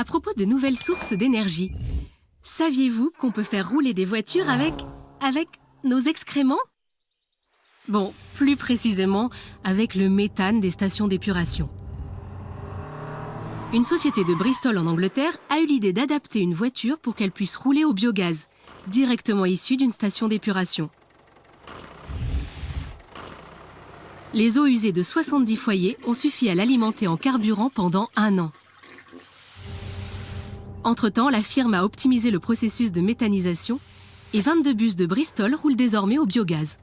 À propos de nouvelles sources d'énergie, saviez-vous qu'on peut faire rouler des voitures avec... avec nos excréments? Bon, plus précisément, avec le méthane des stations d'épuration. Une société de Bristol en Angleterre a eu l'idée d'adapter une voiture pour qu'elle puisse rouler au biogaz, directement issu d'une station d'épuration. Les eaux usées de 70 foyers ont suffi à l'alimenter en carburant pendant un an. Entre-temps, la firme a optimisé le processus de méthanisation et 22 bus de Bristol roulent désormais au biogaz.